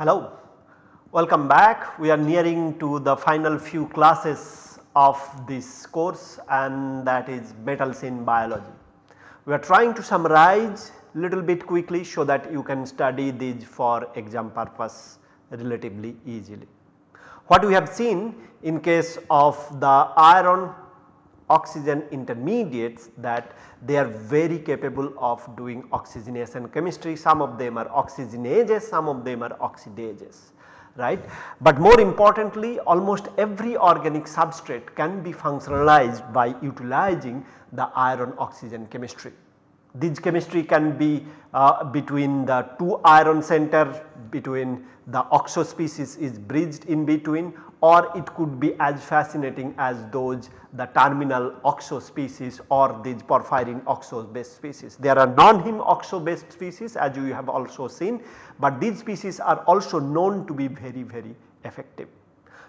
Hello, welcome back. We are nearing to the final few classes of this course and that is metals in biology. We are trying to summarize little bit quickly so that you can study these for exam purpose relatively easily. What we have seen in case of the iron oxygen intermediates that they are very capable of doing oxygenation chemistry some of them are oxygenases some of them are oxidases right. But more importantly almost every organic substrate can be functionalized by utilizing the iron oxygen chemistry. This chemistry can be uh, between the two iron center between the oxo species is bridged in between or it could be as fascinating as those the terminal oxo species or these porphyrin oxo based species. There are non-heme oxo based species as you have also seen, but these species are also known to be very very effective.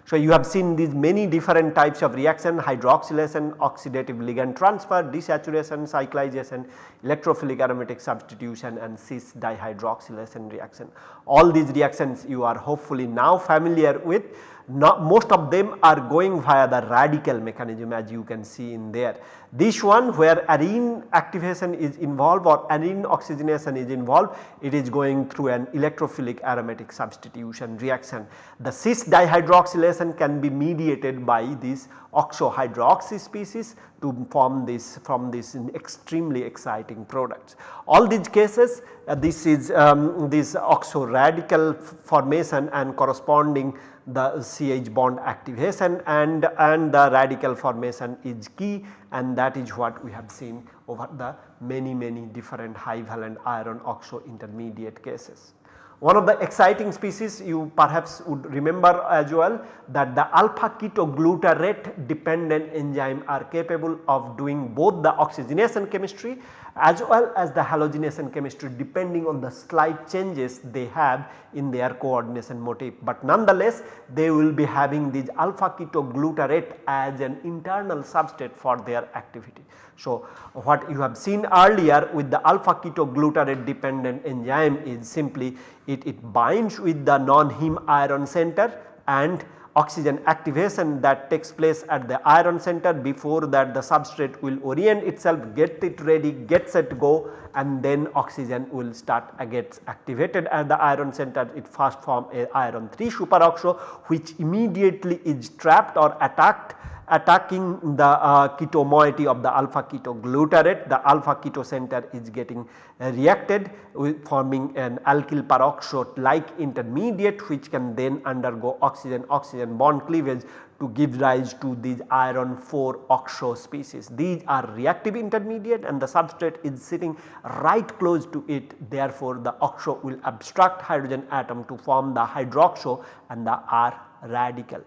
So, you have seen these many different types of reaction hydroxylation, oxidative ligand transfer, desaturation, cyclization, electrophilic aromatic substitution and cis dihydroxylation reaction. All these reactions you are hopefully now familiar with not most of them are going via the radical mechanism as you can see in there. This one where arene activation is involved or arene oxygenation is involved it is going through an electrophilic aromatic substitution reaction. The cis dihydroxylation can be mediated by this oxohydroxy species to form this from this extremely exciting products. All these cases uh, this is um, this oxo radical formation and corresponding the CH bond activation and, and the radical formation is key and that is what we have seen over the many many different high valent iron oxo intermediate cases. One of the exciting species you perhaps would remember as well that the alpha ketoglutarate dependent enzyme are capable of doing both the oxygenation chemistry as well as the halogenation chemistry depending on the slight changes they have in their coordination motif. But nonetheless they will be having this alpha ketoglutarate as an internal substrate for their activity. So, what you have seen earlier with the alpha ketoglutarate dependent enzyme is simply it, it binds with the non-heme iron center and oxygen activation that takes place at the iron center before that the substrate will orient itself get it ready get set go and then oxygen will start uh, gets activated at the iron center. It first form a iron 3 superoxo which immediately is trapped or attacked attacking the uh, keto moiety of the alpha keto ketoglutarate. The alpha keto center is getting reacted with forming an alkyl peroxo like intermediate which can then undergo oxygen oxygen bond cleavage to give rise to these iron 4 oxo species. These are reactive intermediate and the substrate is sitting right close to it. Therefore the oxo will abstract hydrogen atom to form the hydroxo and the R radical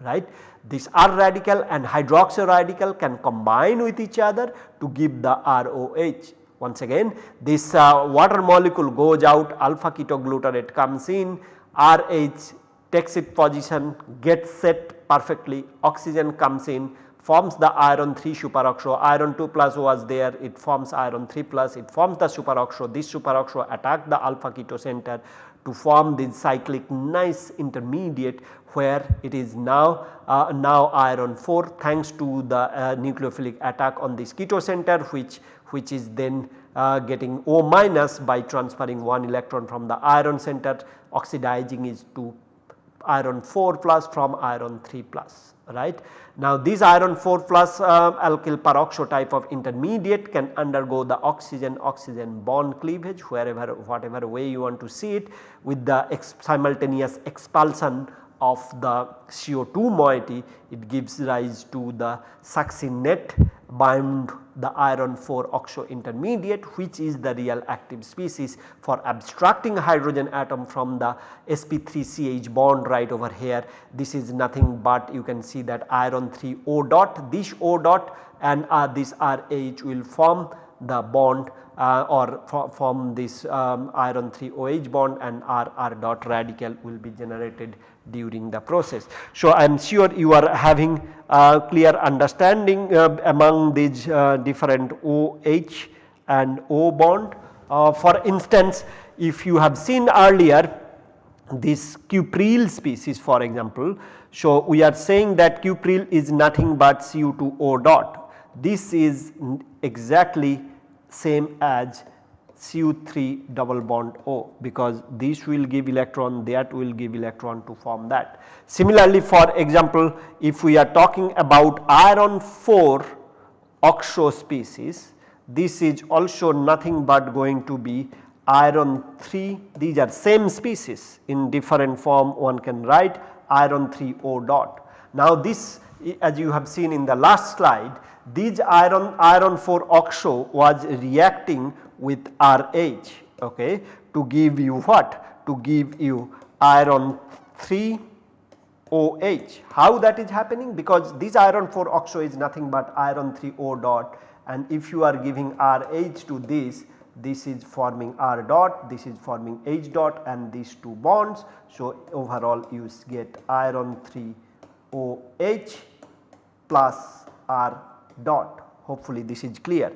right. This R radical and hydroxy radical can combine with each other to give the ROH. Once again this uh, water molecule goes out alpha ketoglutarate comes in RH takes its position gets set perfectly oxygen comes in forms the iron 3 superoxo iron 2 plus was there it forms iron 3 plus it forms the superoxo this superoxo attack the alpha keto center to form the cyclic nice intermediate where it is now uh, now iron 4 thanks to the uh, nucleophilic attack on this keto center which which is then uh, getting O minus by transferring one electron from the iron center oxidizing is to iron 4 plus from iron 3 plus right. Now this iron 4 plus uh, alkyl peroxo type of intermediate can undergo the oxygen oxygen bond cleavage wherever whatever way you want to see it with the ex simultaneous expulsion of the CO2 moiety it gives rise to the succinate bind the iron 4 oxo intermediate which is the real active species for abstracting hydrogen atom from the sp3ch bond right over here. This is nothing but you can see that iron 3 O dot this O dot and uh, this RH will form the bond uh, or form this um, iron 3 OH bond and R R dot radical will be generated during the process. So, I am sure you are having a clear understanding uh, among these uh, different OH and O bond. Uh, for instance, if you have seen earlier this cupryl species for example. So, we are saying that cupryl is nothing but Cu2O dot. This is exactly same as Cu3 double bond O because this will give electron that will give electron to form that. Similarly for example if we are talking about iron 4 oxo species this is also nothing but going to be iron 3 these are same species in different form one can write iron 3 O dot. Now this as you have seen in the last slide these iron iron 4 oxo was reacting with RH okay, to give you what to give you iron 3 OH. How that is happening? Because this iron 4 oxo is nothing but iron 3 O dot and if you are giving RH to this this is forming R dot, this is forming H dot and these two bonds. So, overall you get iron 3 OH plus R dot hopefully this is clear.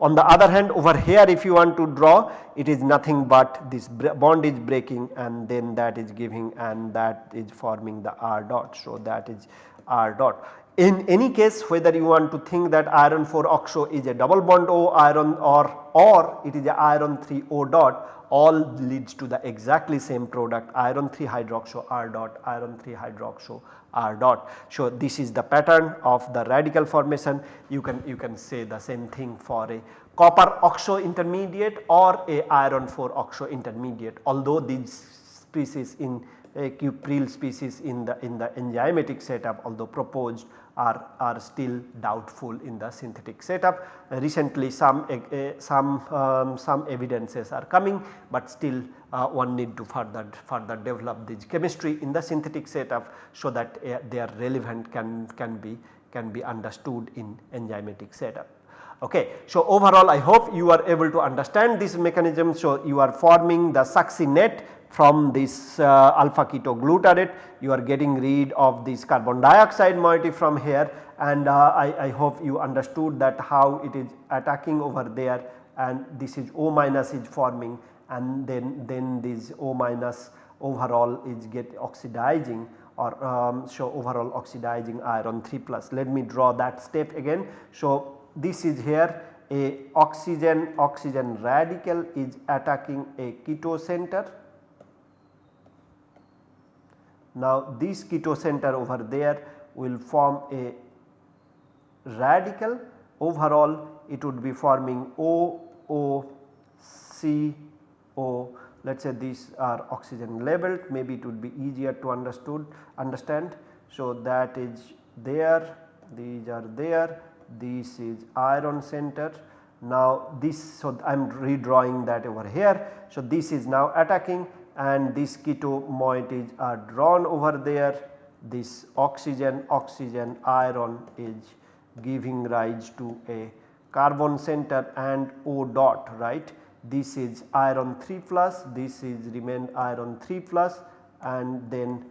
On the other hand over here if you want to draw it is nothing but this bond is breaking and then that is giving and that is forming the R dot. So, that is R dot. In any case whether you want to think that iron 4 oxo is a double bond O iron or or it is a iron 3 O dot all leads to the exactly same product iron 3 hydroxo R dot iron 3 hydroxo R dot. So, this is the pattern of the radical formation you can you can say the same thing for a copper oxo intermediate or a iron 4 oxo intermediate although these species in a cupryl species in the in the enzymatic setup although proposed are, are still doubtful in the synthetic setup. Recently some, uh, some, um, some evidences are coming, but still uh, one need to further, further develop this chemistry in the synthetic setup so that uh, their relevant can, can, be, can be understood in enzymatic setup. Okay. So, overall I hope you are able to understand this mechanism. So, you are forming the succinate from this uh, alpha ketoglutarate you are getting rid of this carbon dioxide moiety from here. And uh, I, I, hope you understood that how it is attacking over there. And this is O minus is forming. And then, then this O minus overall is get oxidizing or um, show overall oxidizing iron 3 plus. Let me draw that step again. So, this is here. A oxygen oxygen radical is attacking a keto center now this keto center over there will form a radical overall. It would be forming O O C O. Let us say these are oxygen labeled. Maybe it would be easier to understood understand. So that is there these are there this is iron center. Now this so I am redrawing that over here. So this is now attacking and these keto moieties are drawn over there this oxygen oxygen iron is giving rise to a carbon center and O dot right. This is iron 3 plus this is remain iron 3 plus and then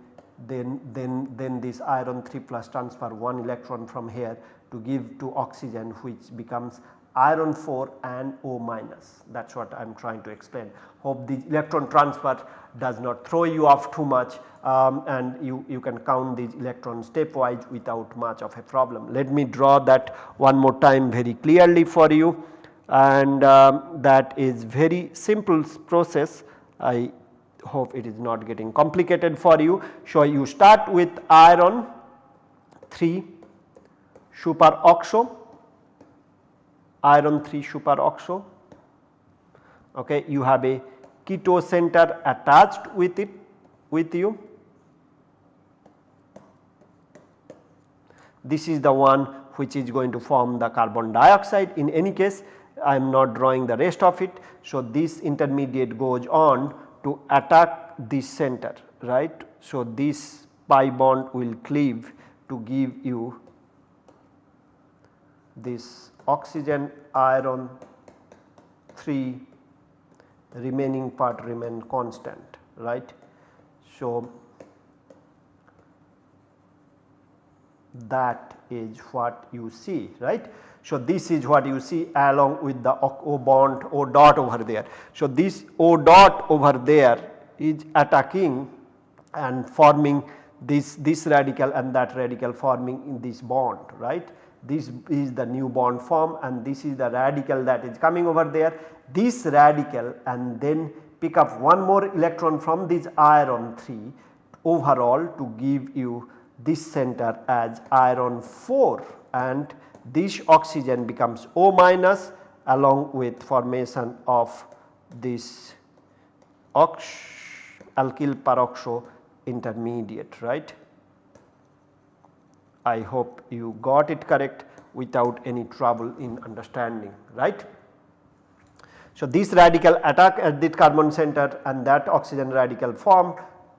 then then then this iron 3 plus transfer one electron from here to give to oxygen which becomes iron 4 and O minus that is what I am trying to explain. Hope the electron transfer does not throw you off too much um, and you, you can count these electrons stepwise without much of a problem. Let me draw that one more time very clearly for you and um, that is very simple process I hope it is not getting complicated for you. So, you start with iron 3 superoxo iron 3 superoxo okay you have a keto center attached with it with you this is the one which is going to form the carbon dioxide in any case I am not drawing the rest of it. So, this intermediate goes on to attack this center right. So, this pi bond will cleave to give you this oxygen iron 3 the remaining part remain constant right. So, that is what you see right. So, this is what you see along with the O bond O dot over there. So, this O dot over there is attacking and forming this, this radical and that radical forming in this bond right. This is the new bond form and this is the radical that is coming over there. This radical and then pick up one more electron from this iron 3 overall to give you this center as iron 4 and this oxygen becomes O minus along with formation of this ox alkyl peroxo intermediate right. I hope you got it correct without any trouble in understanding right. So, this radical attack at this carbon center and that oxygen radical form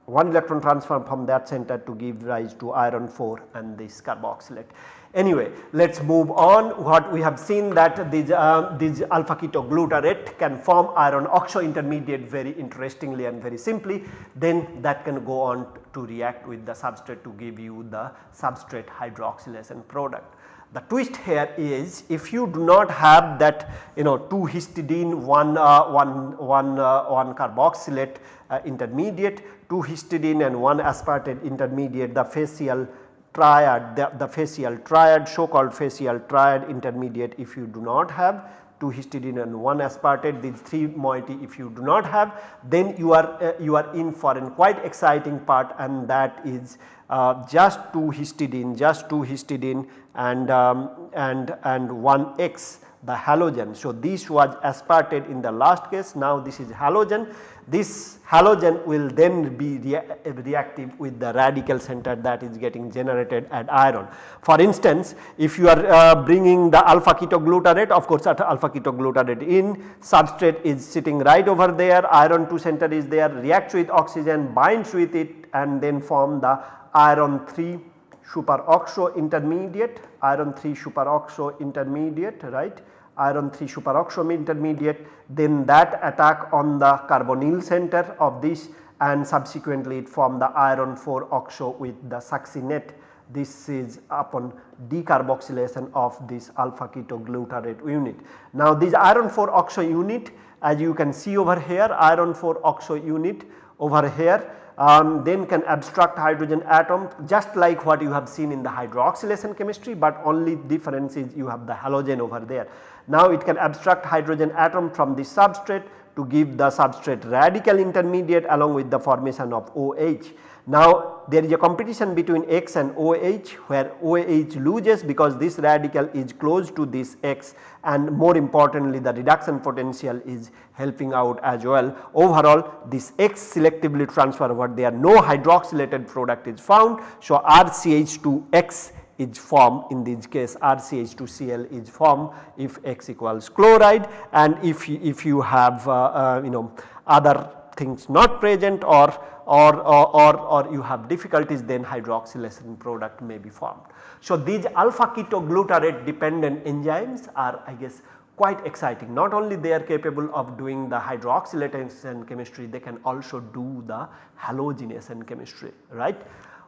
one electron transfer from that center to give rise to iron 4 and this carboxylate. Anyway, let us move on what we have seen that this, uh, this alpha ketoglutarate can form iron oxo intermediate very interestingly and very simply then that can go on to react with the substrate to give you the substrate hydroxylation product. The twist here is if you do not have that you know 2 histidine 1, uh, one, one, uh, one carboxylate uh, intermediate 2 histidine and 1 aspartate intermediate the fascial triad the, the fascial triad so called facial triad intermediate if you do not have 2 histidine and 1 aspartate these 3 moiety if you do not have then you are uh, you are in for a quite exciting part and that is uh, just 2 histidine just 2 histidine and um, and and 1 X the halogen. So, this was aspartate in the last case now this is halogen this halogen will then be rea reactive with the radical center that is getting generated at iron. For instance, if you are uh, bringing the alpha ketoglutarate of course alpha ketoglutarate in substrate is sitting right over there iron 2 center is there reacts with oxygen binds with it and then form the iron 3 superoxo intermediate iron 3 superoxo intermediate right iron 3 superoxide intermediate then that attack on the carbonyl center of this and subsequently it form the iron 4 oxo with the succinate this is upon decarboxylation of this alpha ketoglutarate unit. Now this iron 4 oxo unit as you can see over here iron 4 oxo unit over here um, then can abstract hydrogen atom just like what you have seen in the hydroxylation chemistry but only difference is you have the halogen over there. Now it can abstract hydrogen atom from the substrate to give the substrate radical intermediate along with the formation of OH. Now there is a competition between X and OH where OH loses because this radical is close to this X and more importantly the reduction potential is helping out as well. Overall this X selectively transfer what there no hydroxylated product is found. So RCH2X is formed in this case RCH2Cl is formed if X equals chloride and if you, if you have uh, uh, you know other things not present or or, or, or, you have difficulties then hydroxylation product may be formed. So, these alpha ketoglutarate dependent enzymes are I guess quite exciting not only they are capable of doing the hydroxylation chemistry they can also do the halogenation chemistry right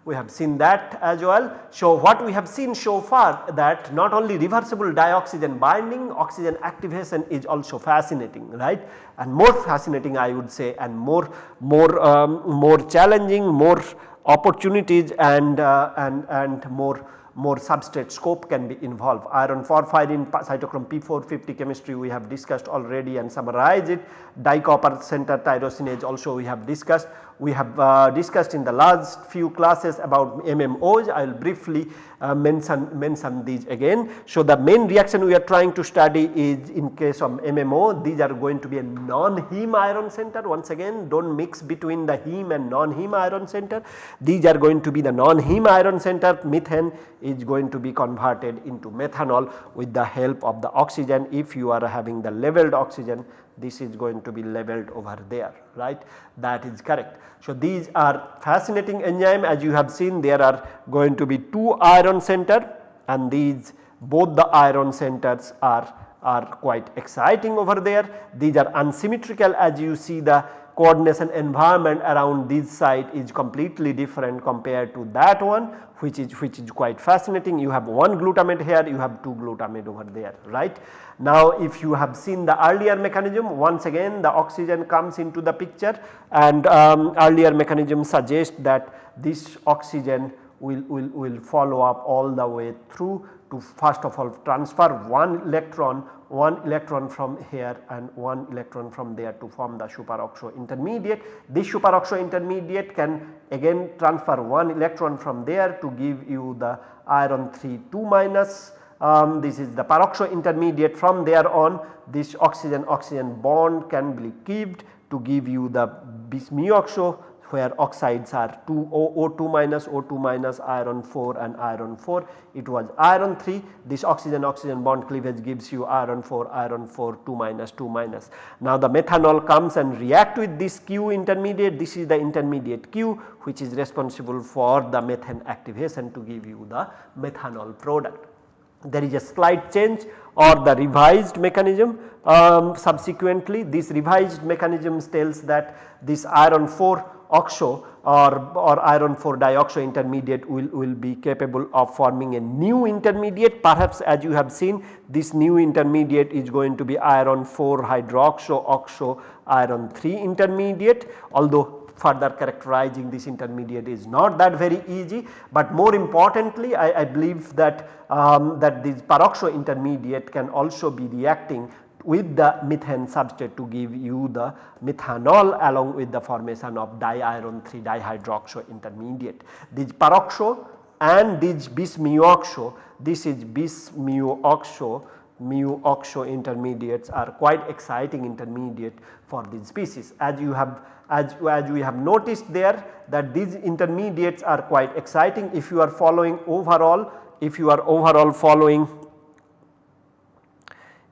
we have seen that as well. So, what we have seen so far that not only reversible dioxygen binding oxygen activation is also fascinating right and more fascinating I would say and more more um, more challenging more opportunities and uh, and and more more substrate scope can be involved. Iron porphyrin cytochrome P450 chemistry we have discussed already and summarized it. Dicopper center tyrosinase also we have discussed we have uh, discussed in the last few classes about MMOs I will briefly uh, mention, mention these again. So, the main reaction we are trying to study is in case of MMO these are going to be a non-heme iron center once again do not mix between the heme and non-heme iron center. These are going to be the non-heme iron center methane is going to be converted into methanol with the help of the oxygen if you are having the leveled oxygen this is going to be leveled over there right that is correct. So, these are fascinating enzyme as you have seen there are going to be 2 iron center and these both the iron centers are are quite exciting over there. These are unsymmetrical as you see the coordination environment around this site is completely different compared to that one which is which is quite fascinating. You have one glutamate here, you have two glutamate over there right. Now if you have seen the earlier mechanism once again the oxygen comes into the picture and um, earlier mechanism suggests that this oxygen will, will, will follow up all the way through to first of all transfer one electron one electron from here and one electron from there to form the superoxo intermediate. This superoxo intermediate can again transfer one electron from there to give you the iron 3 2 minus um, this is the peroxo intermediate from there on this oxygen oxygen bond can be kept to give you the bis oxo where oxides are 2 O2 minus O2 minus iron 4 and iron 4 it was iron 3 this oxygen oxygen bond cleavage gives you iron 4 iron 4 2 minus 2 minus. Now the methanol comes and react with this Q intermediate this is the intermediate Q which is responsible for the methane activation to give you the methanol product. There is a slight change or the revised mechanism um, subsequently this revised mechanism tells that this iron 4 oxo or, or iron 4 dioxo intermediate will, will be capable of forming a new intermediate. Perhaps as you have seen this new intermediate is going to be iron 4 hydroxo oxo iron 3 intermediate. Although further characterizing this intermediate is not that very easy, but more importantly I, I believe that, um, that this peroxo intermediate can also be reacting with the methane substrate to give you the methanol along with the formation of diiron 3 dihydroxo intermediate. This peroxo and this bis mu oxo, this is bis mu oxo mu oxo intermediates are quite exciting intermediate for these species. As you have as, as we have noticed there that these intermediates are quite exciting if you are following overall if you are overall following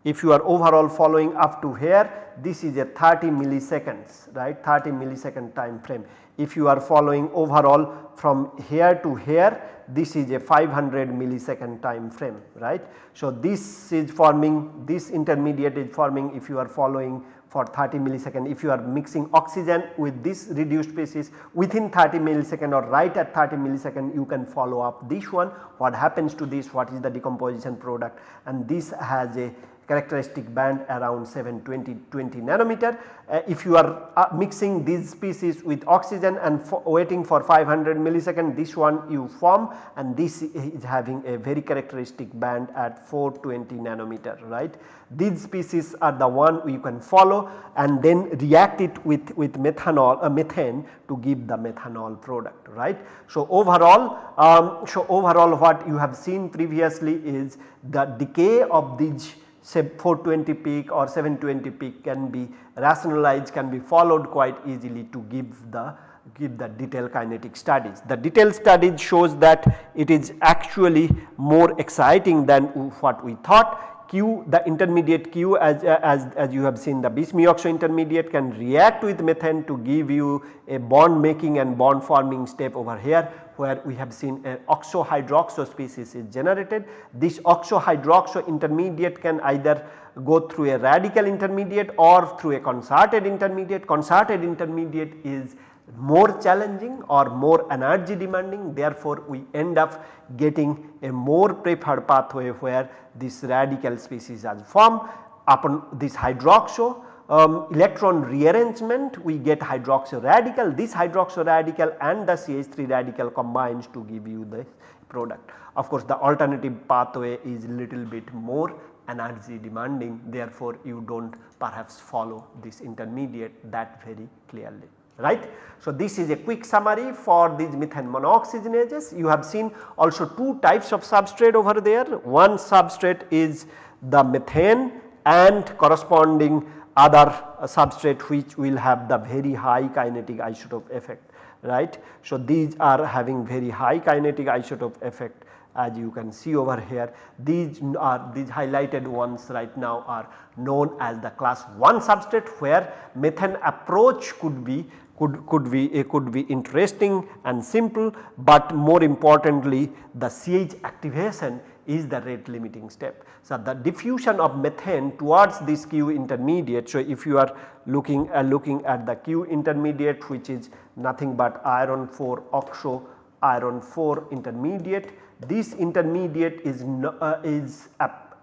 if you are overall following up to here this is a 30 milliseconds right? 30 millisecond time frame. If you are following overall from here to here this is a 500 millisecond time frame right. So, this is forming this intermediate is forming if you are following for 30 millisecond. If you are mixing oxygen with this reduced species within 30 millisecond or right at 30 millisecond you can follow up this one. What happens to this? What is the decomposition product? And this has a characteristic band around 720 20 nanometer. Uh, if you are uh, mixing these species with oxygen and waiting for 500 millisecond this one you form and this is having a very characteristic band at 420 nanometer right. These species are the one you can follow and then react it with, with methanol uh, methane to give the methanol product right. So overall, um, so overall what you have seen previously is the decay of these say 420 peak or 720 peak can be rationalized can be followed quite easily to give the give the detailed kinetic studies. The detailed studies shows that it is actually more exciting than what we thought Q the intermediate Q as, as, as you have seen the bis mu intermediate can react with methane to give you a bond making and bond forming step over here where we have seen an oxo hydroxo species is generated. This oxo hydroxo intermediate can either go through a radical intermediate or through a concerted intermediate. Concerted intermediate is more challenging or more energy demanding therefore we end up getting a more preferred pathway where this radical species are formed upon this hydroxo um, electron rearrangement we get hydroxy radical this hydroxy radical and the CH3 radical combines to give you the product. Of course, the alternative pathway is little bit more energy demanding therefore, you do not perhaps follow this intermediate that very clearly right. So, this is a quick summary for these methane monooxygenases. You have seen also two types of substrate over there. One substrate is the methane and corresponding other substrate which will have the very high kinetic isotope effect right. So, these are having very high kinetic isotope effect as you can see over here these are these highlighted ones right now are known as the class 1 substrate where methane approach could be could, could be it could be interesting and simple but more importantly the CH activation is the rate limiting step. So, the diffusion of methane towards this Q intermediate. So, if you are looking uh, looking at the Q intermediate which is nothing but iron 4 oxo iron 4 intermediate. This intermediate is, uh, is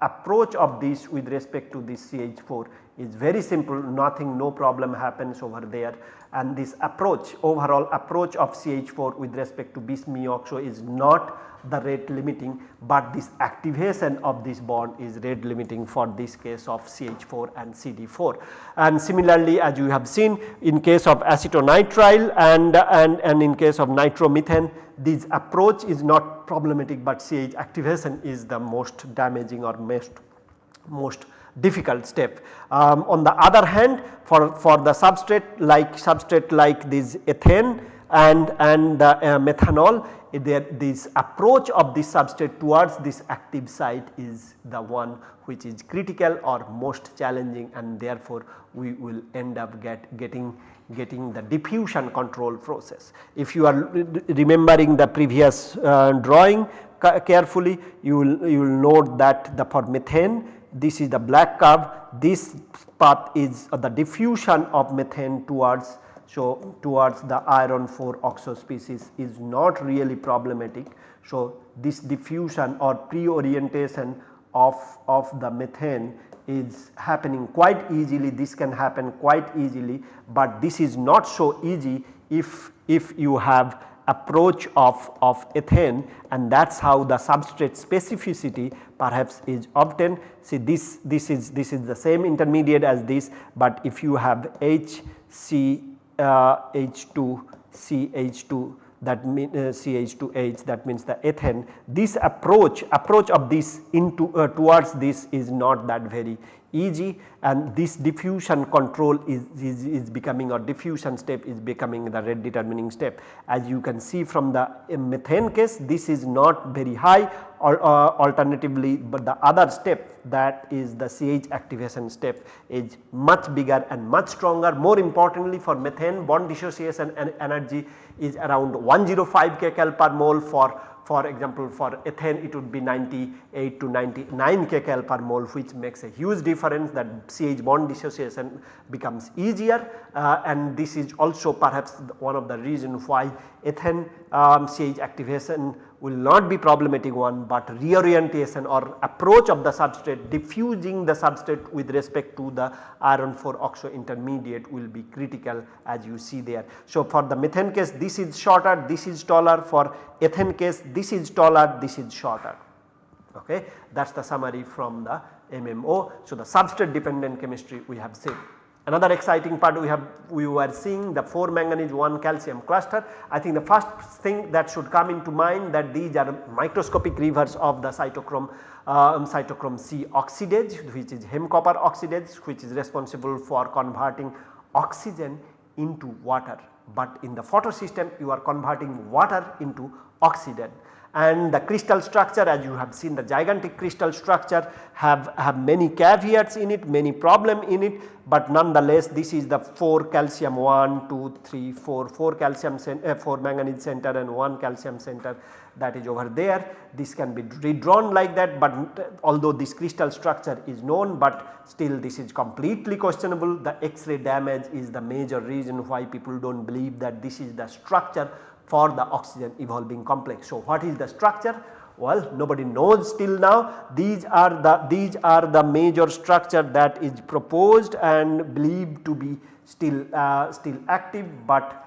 approach of this with respect to this CH4 is very simple nothing no problem happens over there and this approach overall approach of CH4 with respect to bis is not the rate limiting but this activation of this bond is rate limiting for this case of CH4 and CD4. And similarly as you have seen in case of acetonitrile and, and, and in case of nitromethane this approach is not problematic but CH activation is the most damaging or most, most difficult step. Um, on the other hand for, for the substrate like substrate like this ethane and, and the uh, methanol there this approach of this substrate towards this active site is the one which is critical or most challenging and therefore we will end up get getting getting the diffusion control process. If you are remembering the previous uh, drawing carefully you will you will note that the for methane this is the black curve this path is the diffusion of methane towards so towards the iron 4 oxo species is not really problematic. So this diffusion or pre-orientation of, of the methane is happening quite easily this can happen quite easily but this is not so easy if, if you have approach of, of ethane and that is how the substrate specificity perhaps is obtained. See this, this is this is the same intermediate as this but if you have HC uh, H2 CH2 that mean uh, CH2H that means the ethane this approach approach of this into uh, towards this is not that very easy and this diffusion control is, is, is, becoming or diffusion step is becoming the rate determining step. As you can see from the methane case this is not very high or uh, alternatively but the other step that is the CH activation step is much bigger and much stronger more importantly for methane bond dissociation energy is around 105 kcal per mole for for example for ethane it would be 98 to 99 kcal per mole which makes a huge difference that CH bond dissociation becomes easier. Uh, and this is also perhaps one of the reason why ethane um, CH activation will not be problematic one but reorientation or approach of the substrate diffusing the substrate with respect to the iron 4 oxo intermediate will be critical as you see there. So, for the methane case this is shorter this is taller for ethane case this is taller this is shorter okay that is the summary from the MMO. So, the substrate dependent chemistry we have seen. Another exciting part we have we were seeing the 4 manganese 1 calcium cluster. I think the first thing that should come into mind that these are microscopic rivers of the cytochrome um, cytochrome C oxidase which is heme copper oxidase which is responsible for converting oxygen into water. But in the photosystem you are converting water into oxygen and the crystal structure as you have seen the gigantic crystal structure have, have many caveats in it, many problem in it, but nonetheless this is the 4 calcium 1, 2, 3, 4, 4 calcium uh, 4 manganese center and 1 calcium center that is over there. This can be redrawn like that but although this crystal structure is known but still this is completely questionable. The X-ray damage is the major reason why people do not believe that this is the structure for the oxygen evolving complex. So, what is the structure? Well, nobody knows till now these are the these are the major structure that is proposed and believed to be still uh, still active, but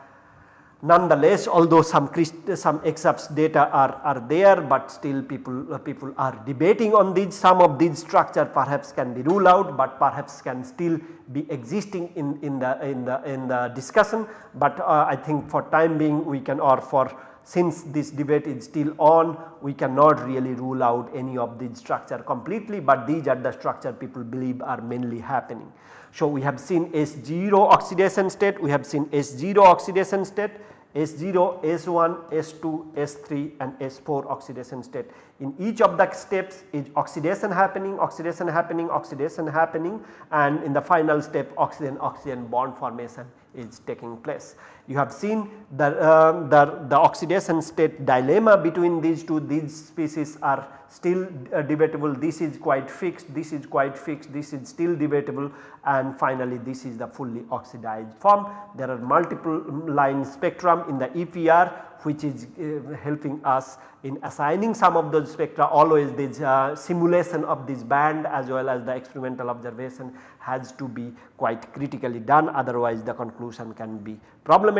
Nonetheless, although some some EXAFS data are, are there, but still people uh, people are debating on these some of these structure perhaps can be ruled out, but perhaps can still be existing in, in the in the in the discussion. But uh, I think for time being we can or for since this debate is still on we cannot really rule out any of these structure completely, but these are the structure people believe are mainly happening. So, we have seen S0 oxidation state, we have seen S0 oxidation state S0, S1, S2, S3 and S4 oxidation state. In each of the steps is oxidation happening, oxidation happening, oxidation happening and in the final step oxygen oxygen bond formation is taking place. You have seen the, uh, the, the oxidation state dilemma between these two. These species are still uh, debatable, this is quite fixed, this is quite fixed, this is still debatable. And finally this is the fully oxidized form. There are multiple line spectrum in the EPR which is uh, helping us in assigning some of those spectra. Always this uh, simulation of this band as well as the experimental observation has to be quite critically done. Otherwise the conclusion can be problematic.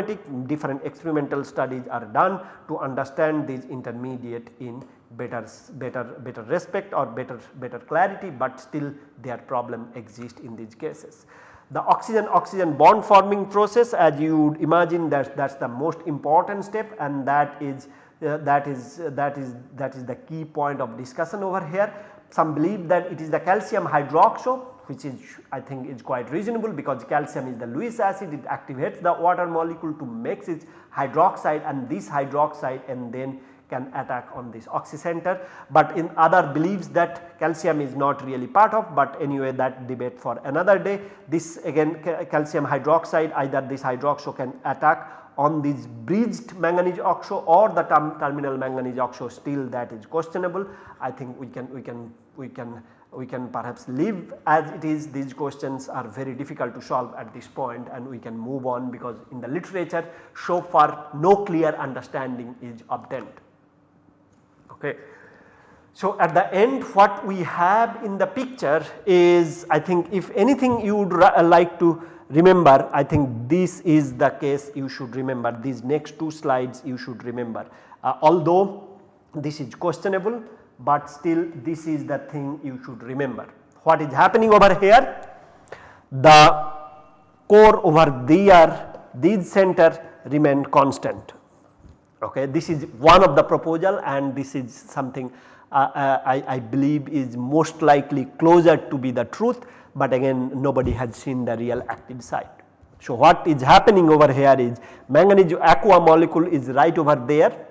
Different experimental studies are done to understand these intermediate in better better better respect or better better clarity, but still their problem exists in these cases. The oxygen oxygen bond forming process as you would imagine that that is the most important step and that is uh, that is uh, that is that is the key point of discussion over here. Some believe that it is the calcium hydroxo which is I think is quite reasonable because calcium is the Lewis acid it activates the water molecule to makes its hydroxide and this hydroxide and then can attack on this oxycenter, but in other believes that calcium is not really part of but anyway that debate for another day. This again calcium hydroxide either this hydroxo can attack on this bridged manganese oxo or the term terminal manganese oxo still that is questionable. I think we can we can we can we can perhaps leave as it is these questions are very difficult to solve at this point and we can move on because in the literature so far no clear understanding is obtained. Okay. So, at the end what we have in the picture is I think if anything you would like to remember I think this is the case you should remember these next two slides you should remember. Uh, although this is questionable but still this is the thing you should remember. What is happening over here? The core over there these center remain constant Okay. This is one of the proposal and this is something uh, uh, I, I, believe is most likely closer to be the truth, but again nobody has seen the real active site. So, what is happening over here is manganese aqua molecule is right over there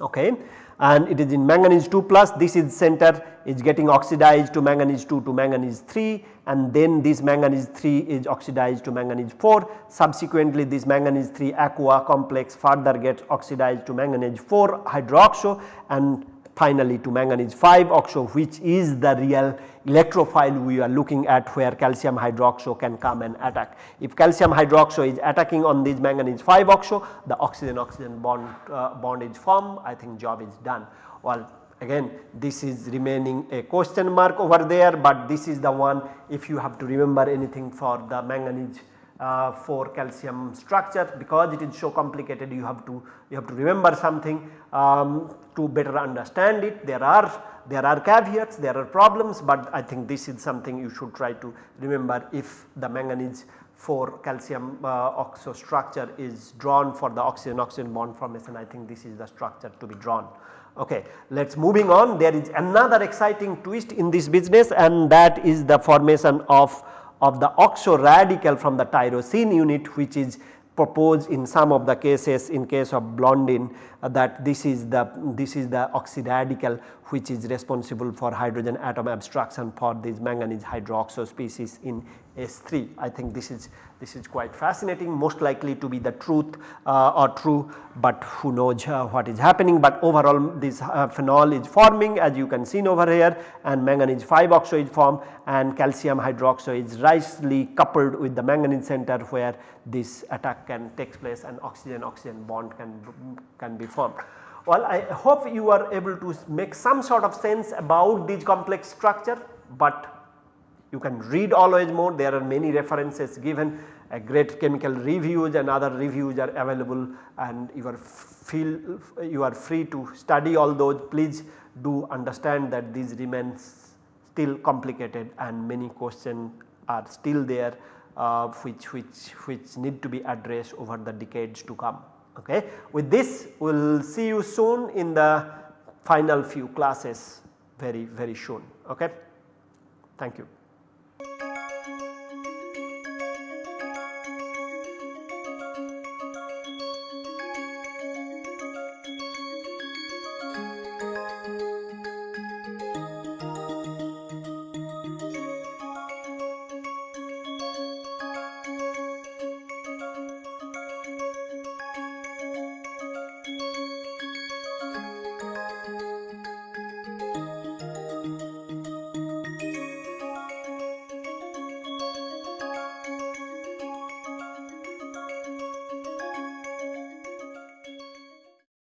okay, and it is in manganese 2 plus. This is center. Is getting oxidized to manganese 2 to manganese 3 and then this manganese 3 is oxidized to manganese 4 subsequently this manganese 3 aqua complex further gets oxidized to manganese 4 hydroxo. And finally to manganese 5 oxo which is the real electrophile we are looking at where calcium hydroxo can come and attack. If calcium hydroxo is attacking on this manganese 5 oxo the oxygen oxygen bond uh, bond is formed I think job is done. Well again this is remaining a question mark over there, but this is the one if you have to remember anything for the manganese uh, for calcium structure because it is so complicated you have to you have to remember something um, to better understand it. There are there are caveats, there are problems, but I think this is something you should try to remember if the manganese for calcium uh, oxo structure is drawn for the oxygen oxygen bond formation I think this is the structure to be drawn. Okay, let us moving on there is another exciting twist in this business and that is the formation of of the oxo radical from the tyrosine unit which is proposed in some of the cases in case of Blondin uh, that this is the this is the oxyradical which is responsible for hydrogen atom abstraction for these manganese hydroxo species in S3. I think this is this is quite fascinating most likely to be the truth uh, or true but who knows uh, what is happening but overall this uh, phenol is forming as you can see over here and manganese 5 oxo is formed and calcium hydroxo is nicely coupled with the manganese center where this attack can take place and oxygen oxygen bond can, can be formed. Well I hope you are able to make some sort of sense about this complex structure but you can read always more there are many references given a great chemical reviews and other reviews are available and you are feel you are free to study all those please do understand that these remains still complicated and many questions are still there uh, which, which, which need to be addressed over the decades to come. Okay. With this we will see you soon in the final few classes very very soon. Okay. Thank you.